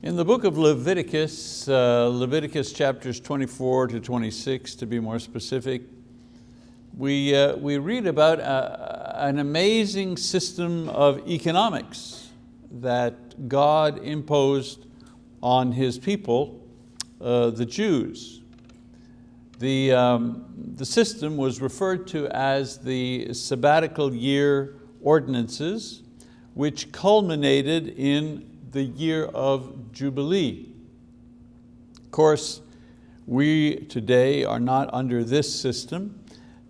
In the book of Leviticus, uh, Leviticus chapters 24 to 26 to be more specific, we, uh, we read about a, an amazing system of economics that God imposed on His people, uh, the Jews. The, um, the system was referred to as the sabbatical year ordinances, which culminated in the year of Jubilee. Of course, we today are not under this system,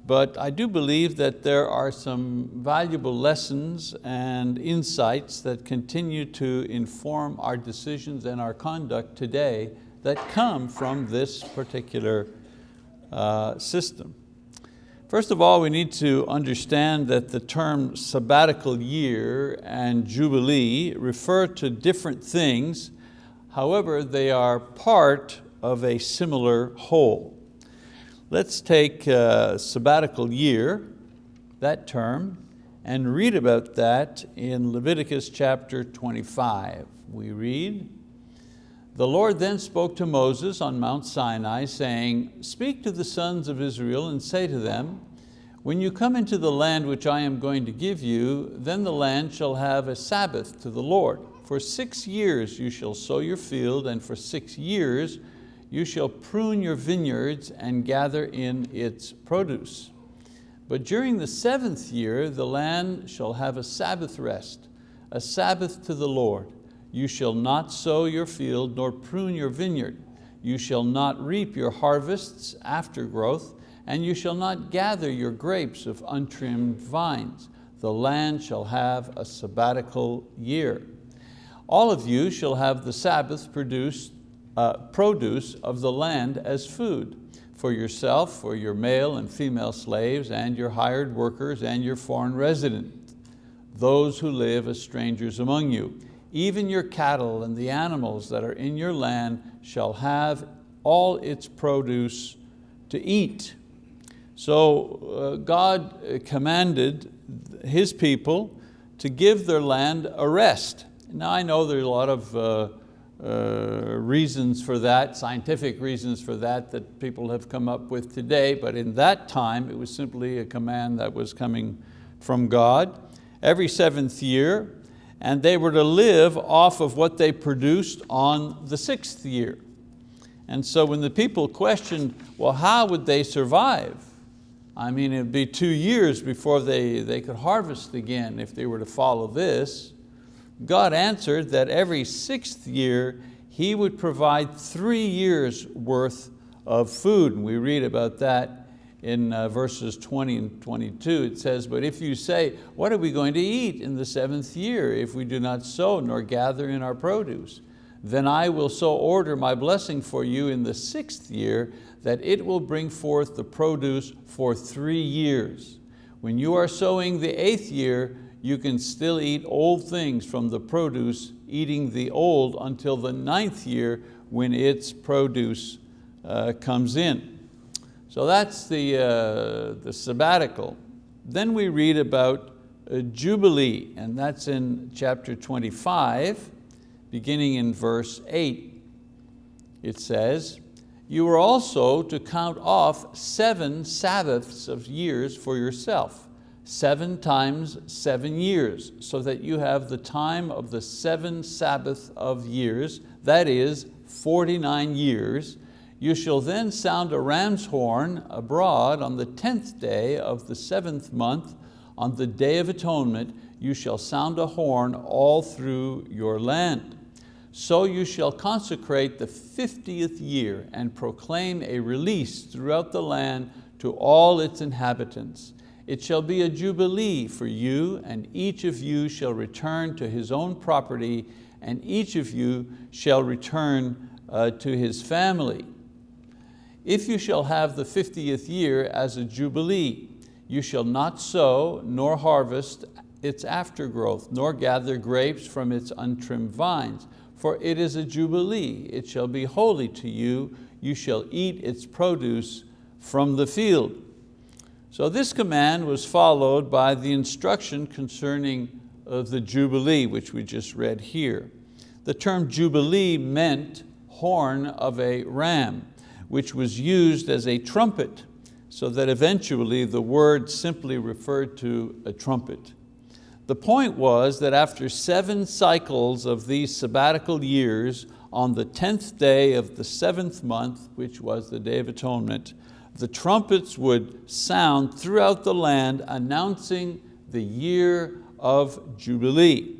but I do believe that there are some valuable lessons and insights that continue to inform our decisions and our conduct today that come from this particular uh, system. First of all, we need to understand that the term sabbatical year and jubilee refer to different things, however, they are part of a similar whole. Let's take uh, sabbatical year, that term, and read about that in Leviticus chapter 25. We read, the Lord then spoke to Moses on Mount Sinai, saying, Speak to the sons of Israel and say to them, When you come into the land which I am going to give you, then the land shall have a Sabbath to the Lord. For six years you shall sow your field, and for six years you shall prune your vineyards and gather in its produce. But during the seventh year, the land shall have a Sabbath rest, a Sabbath to the Lord. You shall not sow your field nor prune your vineyard. You shall not reap your harvests after growth, and you shall not gather your grapes of untrimmed vines. The land shall have a sabbatical year. All of you shall have the Sabbath produce, uh, produce of the land as food, for yourself, for your male and female slaves, and your hired workers, and your foreign resident, those who live as strangers among you even your cattle and the animals that are in your land shall have all its produce to eat. So uh, God commanded His people to give their land a rest. Now I know there are a lot of uh, uh, reasons for that, scientific reasons for that that people have come up with today, but in that time it was simply a command that was coming from God. Every seventh year, and they were to live off of what they produced on the sixth year. And so when the people questioned, well, how would they survive? I mean, it'd be two years before they, they could harvest again if they were to follow this. God answered that every sixth year He would provide three years worth of food. And we read about that in uh, verses 20 and 22, it says, but if you say, what are we going to eat in the seventh year if we do not sow nor gather in our produce? Then I will so order my blessing for you in the sixth year that it will bring forth the produce for three years. When you are sowing the eighth year, you can still eat old things from the produce, eating the old until the ninth year when its produce uh, comes in. So that's the, uh, the sabbatical. Then we read about a Jubilee, and that's in chapter 25, beginning in verse eight. It says, you are also to count off seven Sabbaths of years for yourself, seven times seven years, so that you have the time of the seven Sabbath of years, that is 49 years, you shall then sound a ram's horn abroad on the tenth day of the seventh month, on the day of atonement, you shall sound a horn all through your land. So you shall consecrate the 50th year and proclaim a release throughout the land to all its inhabitants. It shall be a jubilee for you, and each of you shall return to his own property, and each of you shall return uh, to his family. If you shall have the 50th year as a jubilee, you shall not sow nor harvest its aftergrowth, nor gather grapes from its untrimmed vines. For it is a jubilee, it shall be holy to you, you shall eat its produce from the field. So this command was followed by the instruction concerning uh, the jubilee, which we just read here. The term Jubilee meant horn of a ram, which was used as a trumpet, so that eventually the word simply referred to a trumpet. The point was that after seven cycles of these sabbatical years, on the 10th day of the seventh month, which was the Day of Atonement, the trumpets would sound throughout the land announcing the year of Jubilee.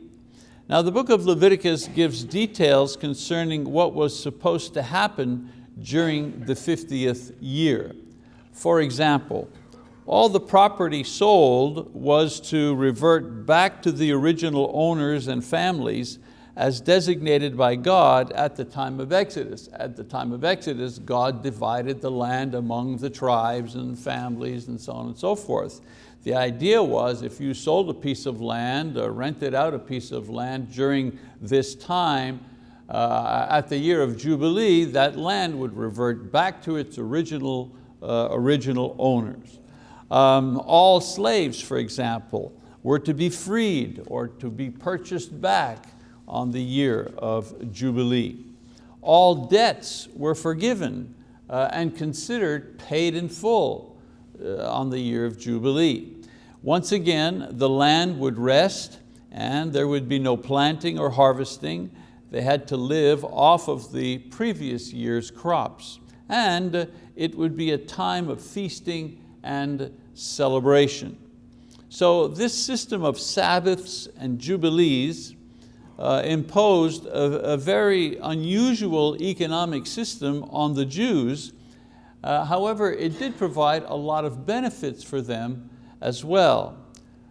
Now the book of Leviticus gives details concerning what was supposed to happen during the 50th year. For example, all the property sold was to revert back to the original owners and families as designated by God at the time of Exodus. At the time of Exodus, God divided the land among the tribes and families and so on and so forth. The idea was if you sold a piece of land or rented out a piece of land during this time, uh, at the year of Jubilee, that land would revert back to its original, uh, original owners. Um, all slaves, for example, were to be freed or to be purchased back on the year of Jubilee. All debts were forgiven uh, and considered paid in full uh, on the year of Jubilee. Once again, the land would rest and there would be no planting or harvesting. They had to live off of the previous year's crops. And it would be a time of feasting and celebration. So this system of Sabbaths and Jubilees uh, imposed a, a, very unusual economic system on the Jews. Uh, however, it did provide a lot of benefits for them as well.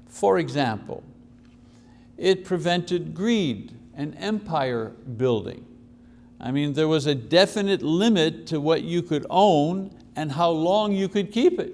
For example, it prevented greed and empire building. I mean, there was a definite limit to what you could own and how long you could keep it.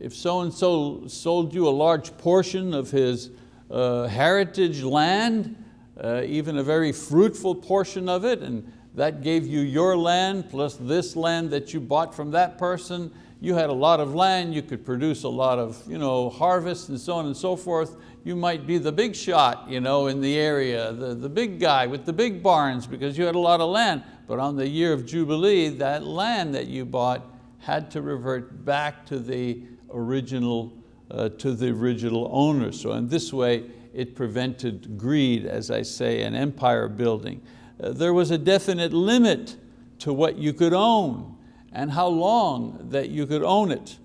If so-and-so sold you a large portion of his uh, heritage land, uh, even a very fruitful portion of it, and that gave you your land plus this land that you bought from that person. You had a lot of land, you could produce a lot of you know, harvest and so on and so forth. You might be the big shot you know, in the area, the, the big guy with the big barns because you had a lot of land. But on the year of Jubilee, that land that you bought had to revert back to the original, uh, to the original owner. So in this way, it prevented greed, as I say, and empire building. Uh, there was a definite limit to what you could own and how long that you could own it.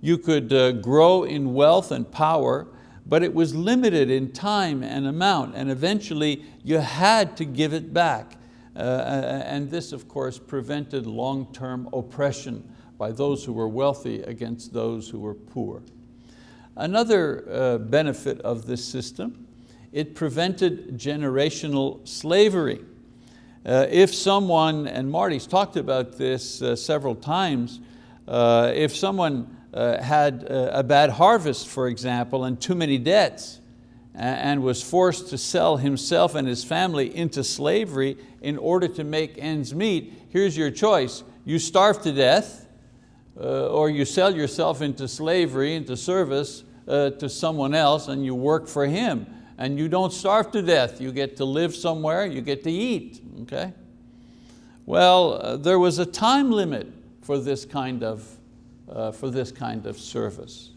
You could uh, grow in wealth and power, but it was limited in time and amount, and eventually you had to give it back. Uh, uh and this, of course, prevented long-term oppression by those who were wealthy against those who were poor. Another uh, benefit of this system, it prevented generational slavery. Uh, if someone, and Marty's talked about this uh, several times, uh, if someone had a bad harvest, for example, and too many debts, and was forced to sell himself and his family into slavery in order to make ends meet, here's your choice. You starve to death, uh, or you sell yourself into slavery, into service, uh, to someone else and you work for him and you don't starve to death. You get to live somewhere, you get to eat, okay? Well, uh, there was a time limit for this kind of, uh, for this kind of service.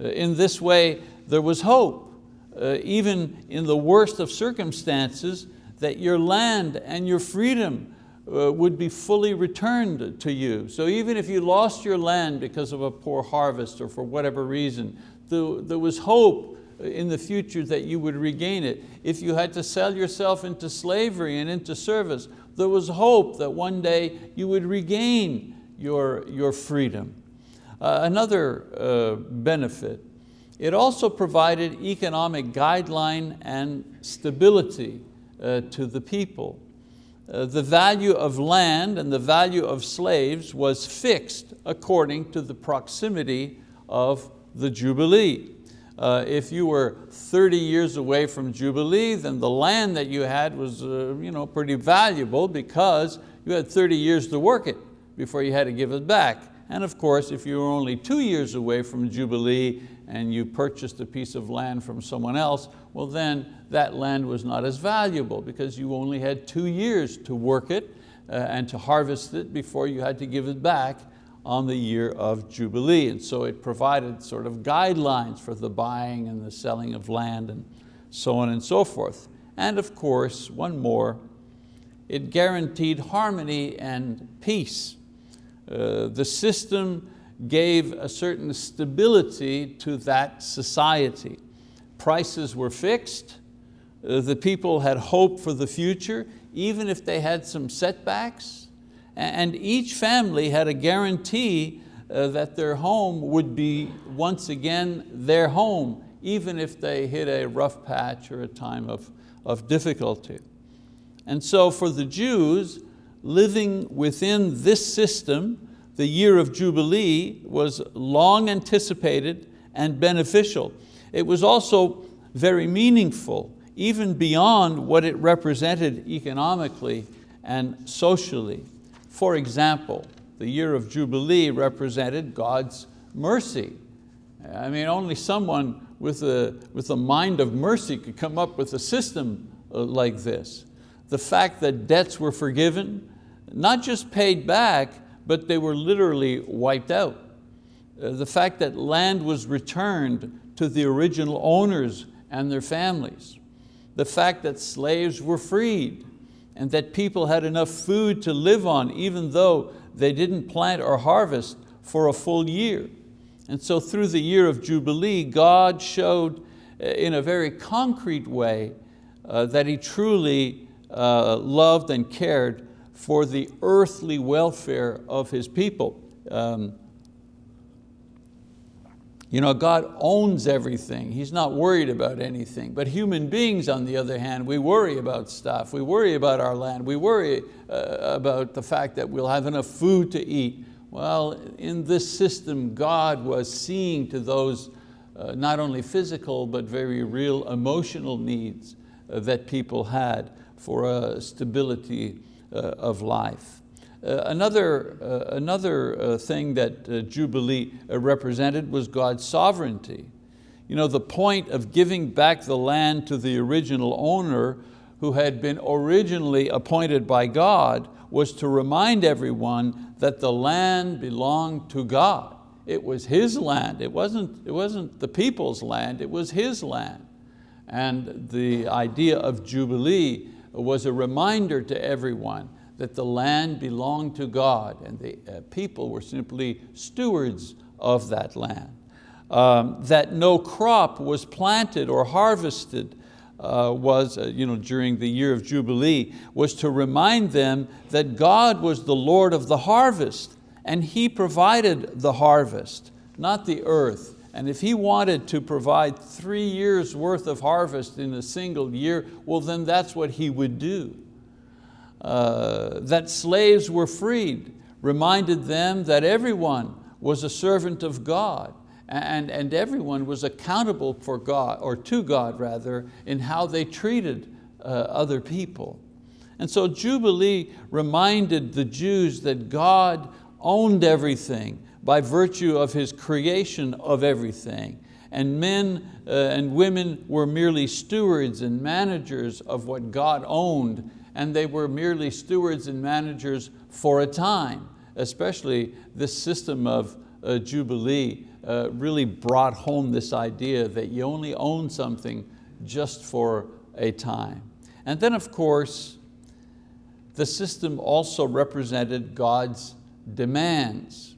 Uh, in this way, there was hope, uh, even in the worst of circumstances, that your land and your freedom uh, would be fully returned to you. So even if you lost your land because of a poor harvest or for whatever reason, there was hope in the future that you would regain it. If you had to sell yourself into slavery and into service, there was hope that one day you would regain your, your freedom. Uh, another uh, benefit, it also provided economic guideline and stability uh, to the people. Uh, the value of land and the value of slaves was fixed according to the proximity of the Jubilee. Uh, if you were 30 years away from Jubilee, then the land that you had was uh, you know, pretty valuable because you had 30 years to work it before you had to give it back. And of course, if you were only two years away from Jubilee, and you purchased a piece of land from someone else, well then that land was not as valuable because you only had two years to work it uh, and to harvest it before you had to give it back on the year of Jubilee. And so it provided sort of guidelines for the buying and the selling of land and so on and so forth. And of course, one more, it guaranteed harmony and peace. Uh, the system gave a certain stability to that society. Prices were fixed, uh, the people had hope for the future, even if they had some setbacks, and each family had a guarantee uh, that their home would be once again their home, even if they hit a rough patch or a time of, of difficulty. And so for the Jews, living within this system, the year of Jubilee was long anticipated and beneficial. It was also very meaningful, even beyond what it represented economically and socially. For example, the year of Jubilee represented God's mercy. I mean, only someone with a, with a mind of mercy could come up with a system uh, like this. The fact that debts were forgiven, not just paid back, but they were literally wiped out. Uh, the fact that land was returned to the original owners and their families. The fact that slaves were freed and that people had enough food to live on even though they didn't plant or harvest for a full year. And so through the year of Jubilee, God showed uh, in a very concrete way uh, that He truly uh, loved and cared for the earthly welfare of His people. Um, you know, God owns everything. He's not worried about anything. But human beings, on the other hand, we worry about stuff. We worry about our land. We worry uh, about the fact that we'll have enough food to eat. Well, in this system, God was seeing to those uh, not only physical, but very real emotional needs uh, that people had for a stability uh, of life. Uh, another uh, another uh, thing that Jubilee represented was God's sovereignty. You know, the point of giving back the land to the original owner who had been originally appointed by God was to remind everyone that the land belonged to God. It was His land, it wasn't, it wasn't the people's land, it was His land. And the idea of Jubilee was a reminder to everyone that the land belonged to God and the uh, people were simply stewards of that land. Um, that no crop was planted or harvested uh, was uh, you know, during the year of Jubilee was to remind them that God was the Lord of the harvest and He provided the harvest, not the earth. And if He wanted to provide three years worth of harvest in a single year, well then that's what He would do. Uh, that slaves were freed, reminded them that everyone was a servant of God and, and everyone was accountable for God, or to God rather, in how they treated uh, other people. And so Jubilee reminded the Jews that God owned everything by virtue of His creation of everything. And men uh, and women were merely stewards and managers of what God owned and they were merely stewards and managers for a time, especially this system of uh, Jubilee uh, really brought home this idea that you only own something just for a time. And then of course, the system also represented God's demands.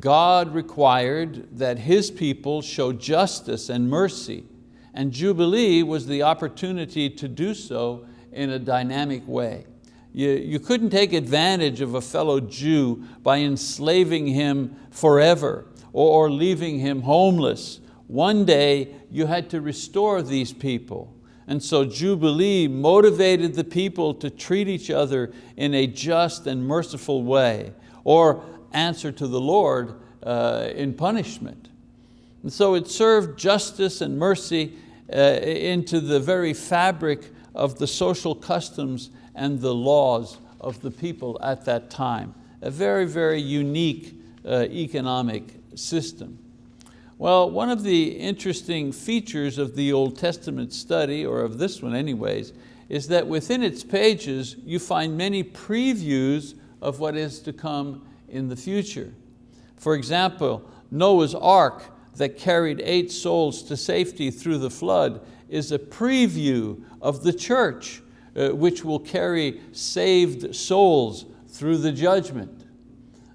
God required that His people show justice and mercy, and Jubilee was the opportunity to do so in a dynamic way. You, you couldn't take advantage of a fellow Jew by enslaving him forever or, or leaving him homeless. One day you had to restore these people. And so Jubilee motivated the people to treat each other in a just and merciful way or answer to the Lord uh, in punishment. And so it served justice and mercy uh, into the very fabric of the social customs and the laws of the people at that time. A very, very unique uh, economic system. Well, one of the interesting features of the Old Testament study, or of this one anyways, is that within its pages you find many previews of what is to come in the future. For example, Noah's ark that carried eight souls to safety through the flood is a preview of the church, uh, which will carry saved souls through the judgment.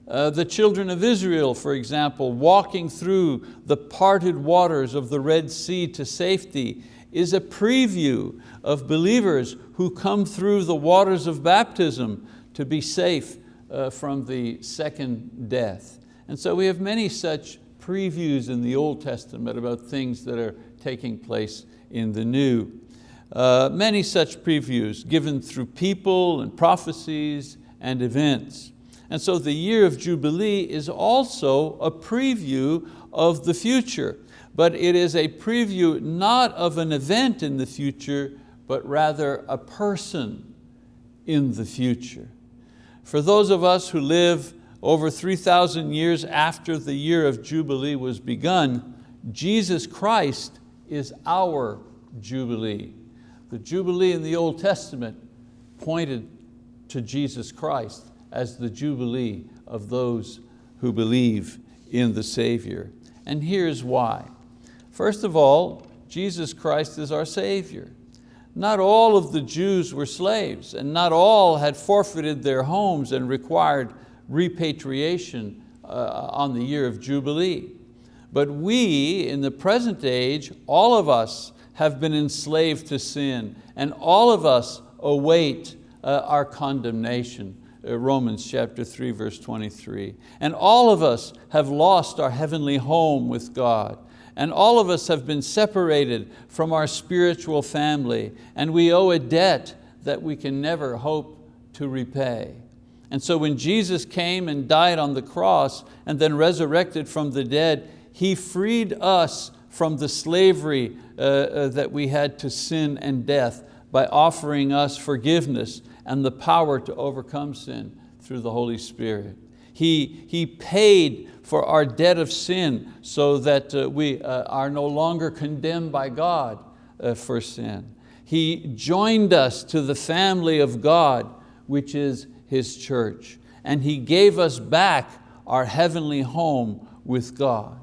Uh, the children of Israel, for example, walking through the parted waters of the Red Sea to safety is a preview of believers who come through the waters of baptism to be safe uh, from the second death. And so we have many such previews in the Old Testament about things that are taking place in the New. Uh, many such previews given through people and prophecies and events. And so the year of Jubilee is also a preview of the future, but it is a preview not of an event in the future, but rather a person in the future. For those of us who live over 3,000 years after the year of Jubilee was begun, Jesus Christ is our Jubilee. The Jubilee in the Old Testament pointed to Jesus Christ as the jubilee of those who believe in the Savior. And here's why. First of all, Jesus Christ is our Savior. Not all of the Jews were slaves and not all had forfeited their homes and required repatriation uh, on the year of Jubilee. But we, in the present age, all of us have been enslaved to sin and all of us await uh, our condemnation uh, Romans chapter 3, verse 23. And all of us have lost our heavenly home with God. And all of us have been separated from our spiritual family and we owe a debt that we can never hope to repay. And so when Jesus came and died on the cross and then resurrected from the dead, He freed us from the slavery uh, uh, that we had to sin and death by offering us forgiveness and the power to overcome sin through the Holy Spirit. He, he paid for our debt of sin so that uh, we uh, are no longer condemned by God uh, for sin. He joined us to the family of God, which is His church. And He gave us back our heavenly home with God.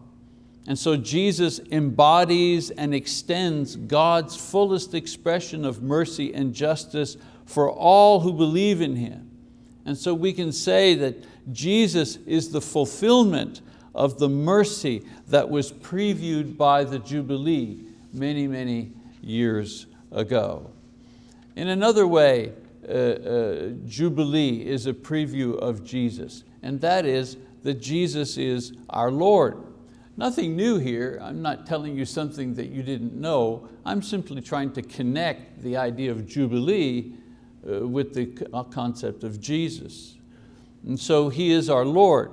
And so Jesus embodies and extends God's fullest expression of mercy and justice for all who believe in Him. And so we can say that Jesus is the fulfillment of the mercy that was previewed by the Jubilee many, many years ago. In another way, uh, uh, Jubilee is a preview of Jesus, and that is that Jesus is our Lord. Nothing new here, I'm not telling you something that you didn't know, I'm simply trying to connect the idea of Jubilee uh, with the uh, concept of Jesus. And so He is our Lord.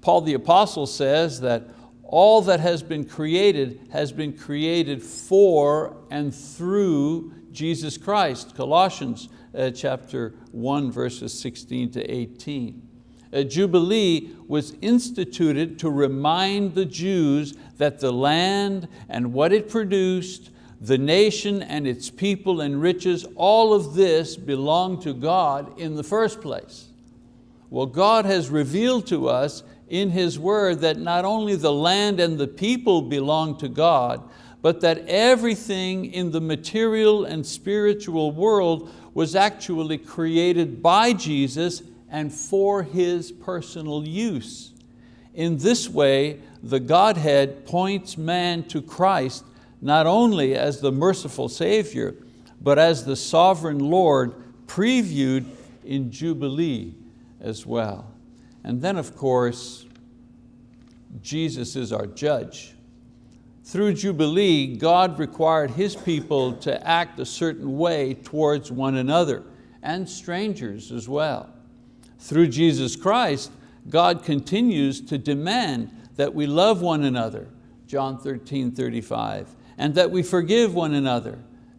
Paul the apostle says that all that has been created has been created for and through Jesus Christ. Colossians uh, chapter 1 verses 16 to 18. A Jubilee was instituted to remind the Jews that the land and what it produced the nation and its people and riches, all of this belonged to God in the first place. Well, God has revealed to us in His word that not only the land and the people belong to God, but that everything in the material and spiritual world was actually created by Jesus and for His personal use. In this way, the Godhead points man to Christ not only as the merciful Savior, but as the sovereign Lord previewed in Jubilee as well. And then of course, Jesus is our judge. Through Jubilee, God required His people to act a certain way towards one another and strangers as well. Through Jesus Christ, God continues to demand that we love one another, John 13, 35, and that we forgive one another.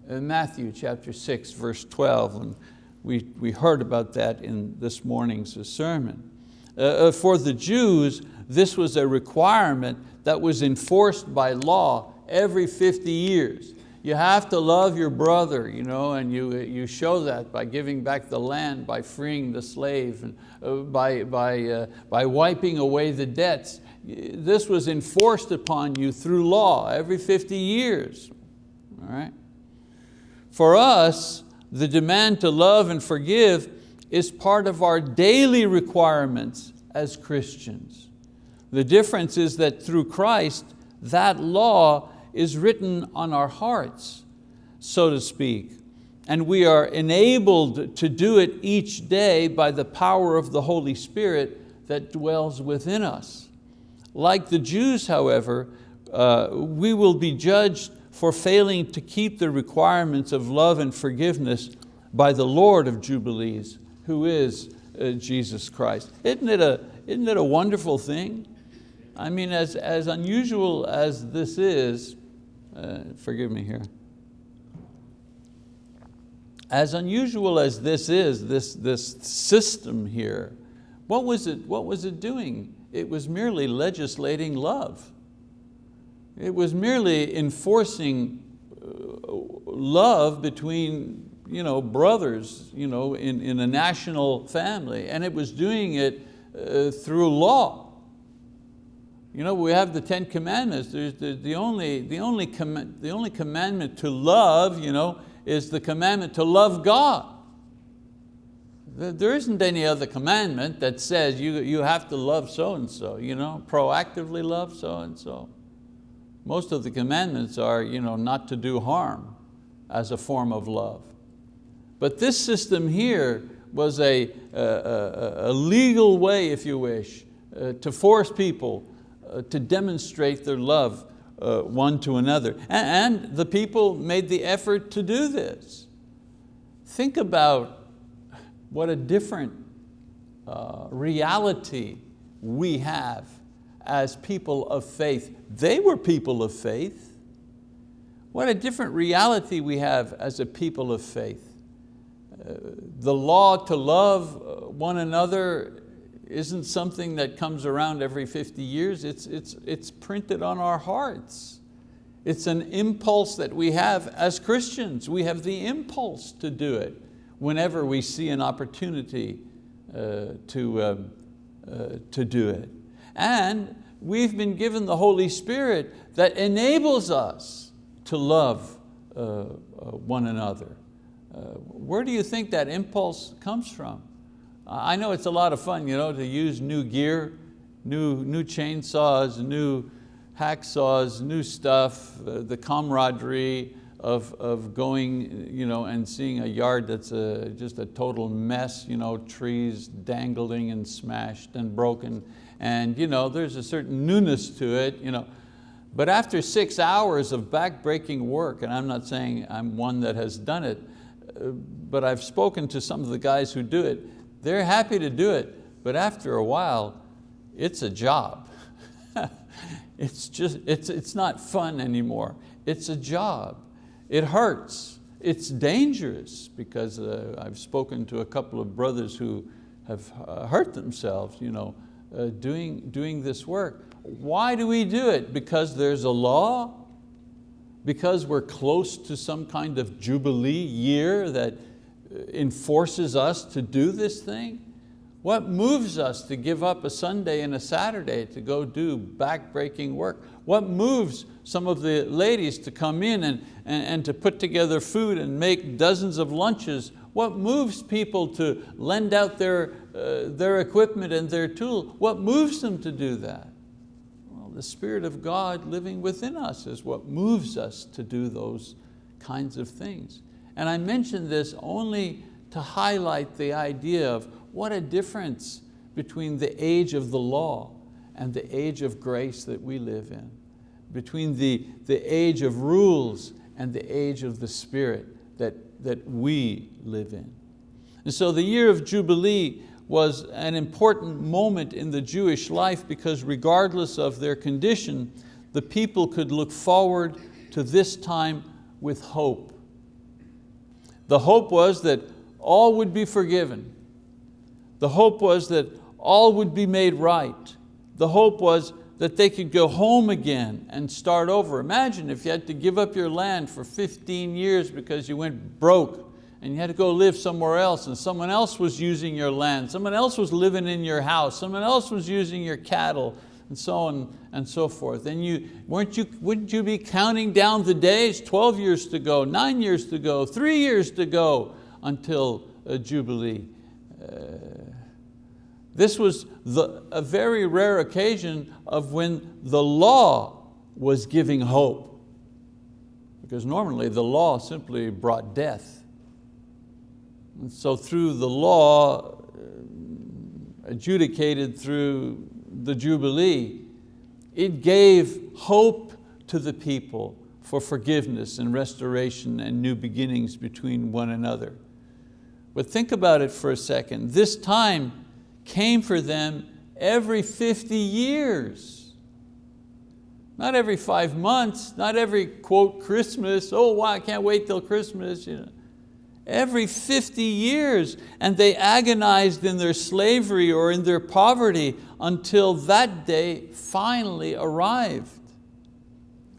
Uh, Matthew chapter 6, verse 12, and we, we heard about that in this morning's sermon. Uh, uh, for the Jews, this was a requirement that was enforced by law every 50 years. You have to love your brother, you know, and you, you show that by giving back the land, by freeing the slave, and uh, by, by, uh, by wiping away the debts. This was enforced upon you through law every 50 years. All right? For us, the demand to love and forgive is part of our daily requirements as Christians. The difference is that through Christ, that law is written on our hearts, so to speak, and we are enabled to do it each day by the power of the Holy Spirit that dwells within us. Like the Jews, however, uh, we will be judged for failing to keep the requirements of love and forgiveness by the Lord of Jubilees, who is uh, Jesus Christ. Isn't it, a, isn't it a wonderful thing? I mean, as, as unusual as this is, uh, forgive me here, as unusual as this is, this, this system here, what was, it, what was it doing? It was merely legislating love. It was merely enforcing uh, love between you know, brothers you know, in, in a national family, and it was doing it uh, through law. You know, we have the Ten Commandments. There's the, the, only, the, only com the only commandment to love you know, is the commandment to love God. There isn't any other commandment that says you, you have to love so-and-so, you know, proactively love so-and-so. Most of the commandments are you know, not to do harm as a form of love. But this system here was a, a, a legal way, if you wish, uh, to force people to demonstrate their love uh, one to another. And, the people made the effort to do this. Think about what a different uh, reality we have as people of faith. They were people of faith. What a different reality we have as a people of faith the law to love uh, one another isn't something that comes around every 50 years, it's, it's, it's printed on our hearts. It's an impulse that we have as Christians. We have the impulse to do it whenever we see an opportunity uh, to, um, uh, to do it. And we've been given the Holy Spirit that enables us to love uh, uh one another. Uh, where do you think that impulse comes from? I know it's a lot of fun you know, to use new gear, new, new chainsaws, new hacksaws, new stuff, uh, the camaraderie of, of going you know, and seeing a yard that's a, just a total mess, you know, trees dangling and smashed and broken. And you know, there's a certain newness to it. You know. But after six hours of back-breaking work, and I'm not saying I'm one that has done it, but I've spoken to some of the guys who do it. They're happy to do it, but after a while, it's a job. it's, just, it's, it's not fun anymore. It's a job. It hurts. It's dangerous because uh, I've spoken to a couple of brothers who have uh, hurt themselves you know, uh, doing, doing this work. Why do we do it? Because there's a law? because we're close to some kind of jubilee year that enforces us to do this thing? What moves us to give up a Sunday and a Saturday to go do back-breaking work? What moves some of the ladies to come in and, and, and to put together food and make dozens of lunches? What moves people to lend out their, uh, their equipment and their tool? What moves them to do that? Well, the Spirit of God living within us is what moves us to do those kinds of things. And I mention this only to highlight the idea of what a difference between the age of the law and the age of grace that we live in, between the, the age of rules and the age of the Spirit that, that we live in. And so the year of Jubilee was an important moment in the Jewish life because regardless of their condition, the people could look forward to this time with hope. The hope was that all would be forgiven. The hope was that all would be made right. The hope was that they could go home again and start over. Imagine if you had to give up your land for 15 years because you went broke and you had to go live somewhere else and someone else was using your land, someone else was living in your house, someone else was using your cattle, and so on and so forth. And you, weren't you, wouldn't you be counting down the days, 12 years to go, nine years to go, three years to go until a Jubilee? Uh, this was the, a very rare occasion of when the law was giving hope. Because normally the law simply brought death. And so through the law, uh, adjudicated through the Jubilee, it gave hope to the people for forgiveness and restoration and new beginnings between one another. But think about it for a second. This time came for them every 50 years. Not every five months, not every quote Christmas, oh wow, I can't wait till Christmas. You know every 50 years and they agonized in their slavery or in their poverty until that day finally arrived.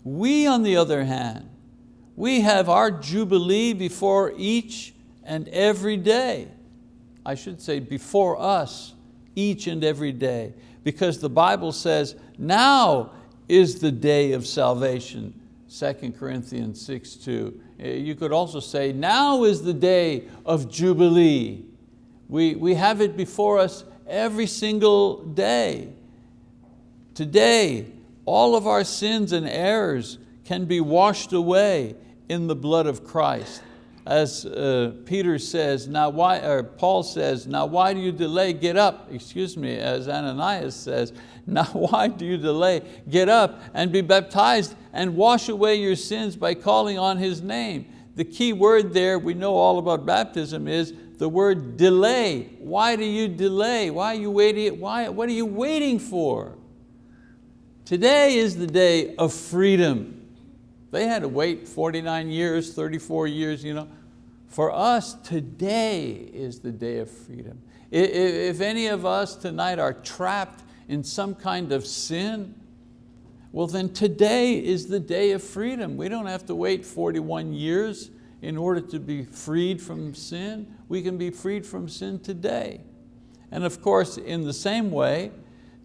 We on the other hand, we have our Jubilee before each and every day. I should say before us each and every day because the Bible says now is the day of salvation, 2 Corinthians 6, 2. Uh, you could also say, now is the day of Jubilee. We, we have it before us every single day. Today, all of our sins and errors can be washed away in the blood of Christ. As uh, Peter says, now why, or Paul says, now why do you delay? Get up, excuse me, as Ananias says, now why do you delay? Get up and be baptized and wash away your sins by calling on His name. The key word there, we know all about baptism, is the word delay. Why do you delay? Why are you waiting? Why, what are you waiting for? Today is the day of freedom. They had to wait 49 years, 34 years. You know. For us, today is the day of freedom. If any of us tonight are trapped in some kind of sin, well then today is the day of freedom. We don't have to wait 41 years in order to be freed from sin. We can be freed from sin today. And of course, in the same way,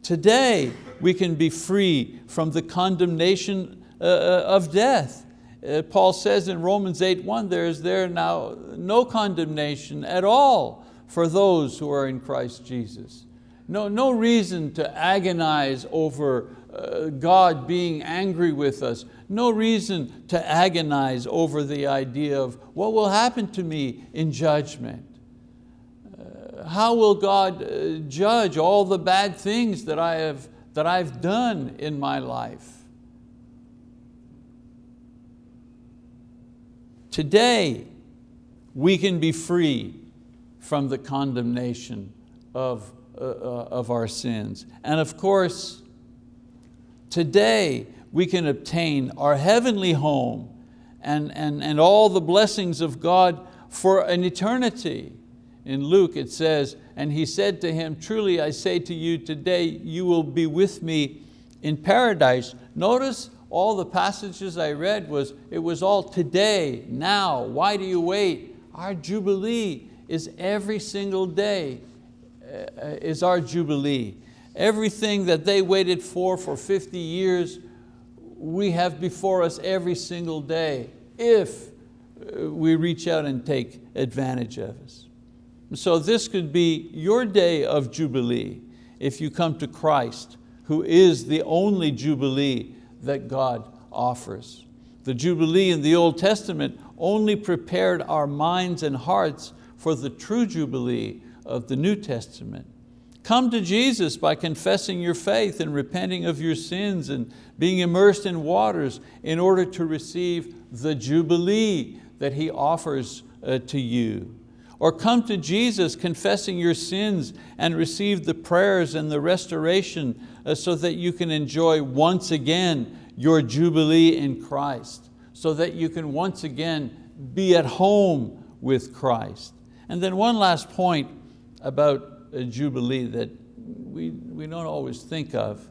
today we can be free from the condemnation of death. Uh, Paul says in Romans 8.1, there is there now no condemnation at all for those who are in Christ Jesus. No, no reason to agonize over uh, God being angry with us. No reason to agonize over the idea of what will happen to me in judgment. Uh, how will God uh, judge all the bad things that, I have, that I've done in my life? Today, we can be free from the condemnation of uh, uh, of our sins. And of course, today we can obtain our heavenly home and, and, and all the blessings of God for an eternity. In Luke it says, and he said to him, truly I say to you today, you will be with me in paradise. Notice all the passages I read was, it was all today, now, why do you wait? Our Jubilee is every single day. Uh, is our Jubilee. Everything that they waited for for 50 years, we have before us every single day if uh, we reach out and take advantage of us. So this could be your day of Jubilee if you come to Christ, who is the only Jubilee that God offers. The Jubilee in the Old Testament only prepared our minds and hearts for the true Jubilee of the New Testament. Come to Jesus by confessing your faith and repenting of your sins and being immersed in waters in order to receive the Jubilee that He offers uh, to you. Or come to Jesus confessing your sins and receive the prayers and the restoration so that you can enjoy once again your Jubilee in Christ, so that you can once again be at home with Christ. And then one last point about a Jubilee that we, we don't always think of.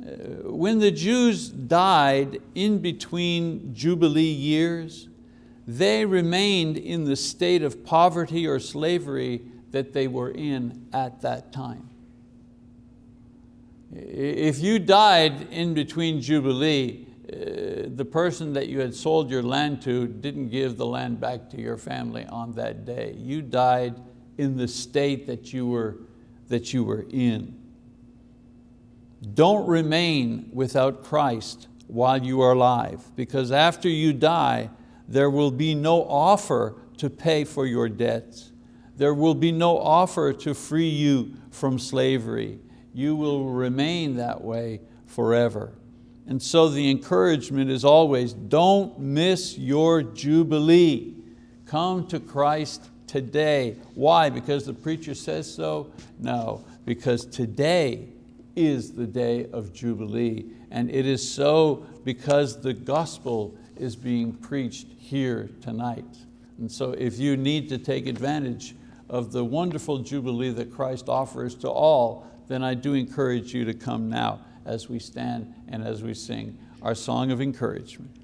Uh, when the Jews died in between Jubilee years, they remained in the state of poverty or slavery that they were in at that time. If you died in between Jubilee, uh, the person that you had sold your land to didn't give the land back to your family on that day. You died in the state that you were, that you were in. Don't remain without Christ while you are alive, because after you die, there will be no offer to pay for your debts. There will be no offer to free you from slavery. You will remain that way forever. And so the encouragement is always, don't miss your Jubilee. Come to Christ today. Why? Because the preacher says so? No, because today is the day of Jubilee. And it is so because the gospel is being preached here tonight. And so if you need to take advantage of the wonderful Jubilee that Christ offers to all, then I do encourage you to come now as we stand and as we sing our song of encouragement.